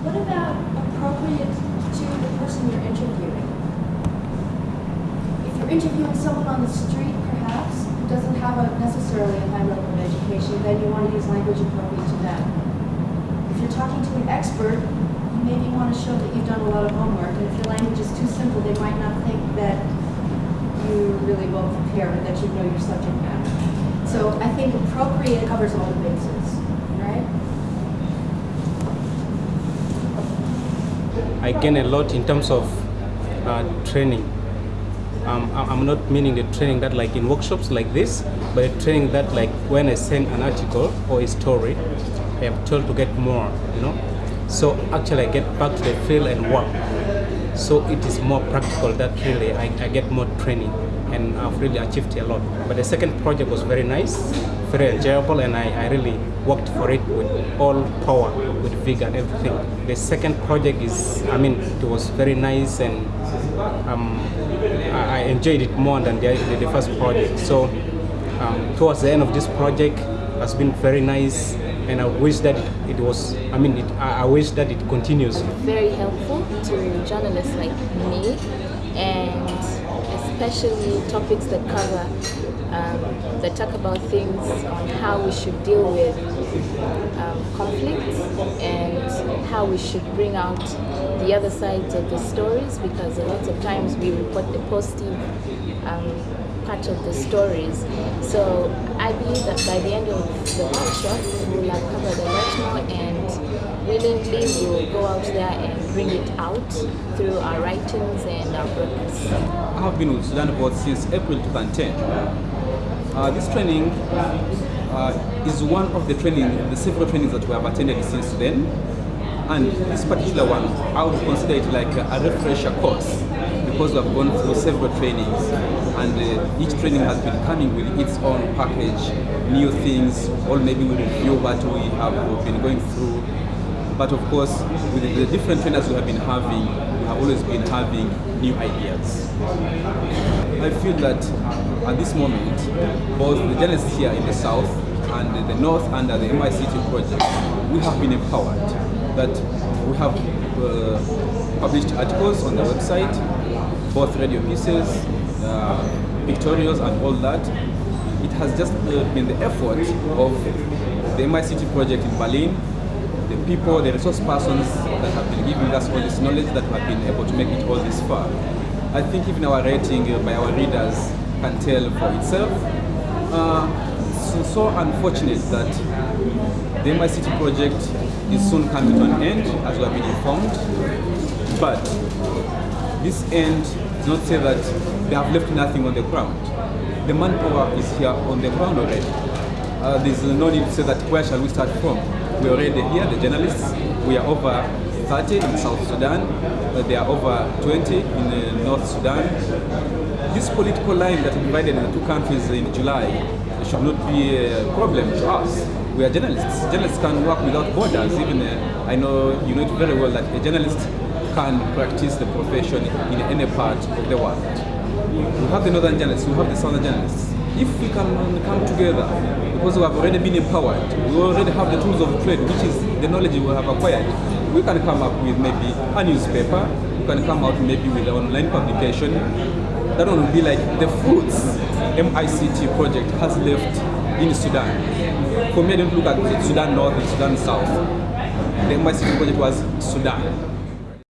What about appropriate to the person you're interviewing? If you're interviewing someone on the street, perhaps, who doesn't have a necessarily a high level of education, then you want to use language appropriate to them. If you're talking to an expert, you maybe want to show that you've done a lot of homework, and if your language is too simple, they might not think that you really well prepared that you know your subject matter. So I think appropriate covers all the bases, right? I gain a lot in terms of uh, training. Um, I'm not meaning the training that like in workshops like this, but the training that like when I send an article or a story, I am told to get more, you know. So actually I get back to the field and work. So it is more practical that really I, I get more training and I've really achieved a lot. But the second project was very nice, very enjoyable and I, I really worked for it with all power, with vigor and everything. The second project is, I mean, it was very nice and um, I, I enjoyed it more than the, the, the first project. So um, towards the end of this project has been very nice and I wish that it, it was, I mean, it, I, I wish that it continues. very helpful to journalists like me and especially topics that cover um, that talk about things on how we should deal with um, conflicts and how we should bring out the other sides of the stories because a lot of times we report the positive um, part of the stories. So I believe that by the end of the workshop we will have covered a lot more and willingly will go out there and bring it out through our writings and our broadcasts. I have been with Sudan Board since April 2010. Uh, this training uh, is one of the training, the several trainings that we have attended since then. And this particular one, I would consider it like a refresher course because we have gone through several trainings and uh, each training has been coming with its own package, new things, or maybe we review what we have been going through. But of course, with the different trainers we have been having, we have always been having new ideas. I feel that at this moment, both the journalists here in the south and the north under the MICT project, we have been empowered. That we have uh, published articles on the website, both radio pieces, uh, pictorials and all that. It has just uh, been the effort of the MICT project in Berlin, the people, the resource persons that have been giving us all this knowledge that we have been able to make it all this far. I think even our rating uh, by our readers can tell for itself. Uh, it's so unfortunate that the MICT project is soon coming to an end, as we have been informed. But this end does not say that they have left nothing on the ground. The manpower is here on the ground already. Uh, there's no need to say that where shall we start from? We're already here, the journalists. We are over 30 in South Sudan. Uh, there are over 20 in uh, North Sudan. This political line that divided the two countries in July should not be a problem to us. We are journalists. Journalists can work without borders. Even uh, I know you know it very well that a journalist can practice the profession in any part of the world. We have the northern journalists, we have the southern journalists. If we can come together, because we have already been empowered, we already have the tools of trade, which is the knowledge we have acquired, we can come up with maybe a newspaper, we can come out maybe with an online publication. That one will be like the fruits MICT project has left in Sudan. For me, I don't look at Sudan North and Sudan South. The MICT project was Sudan.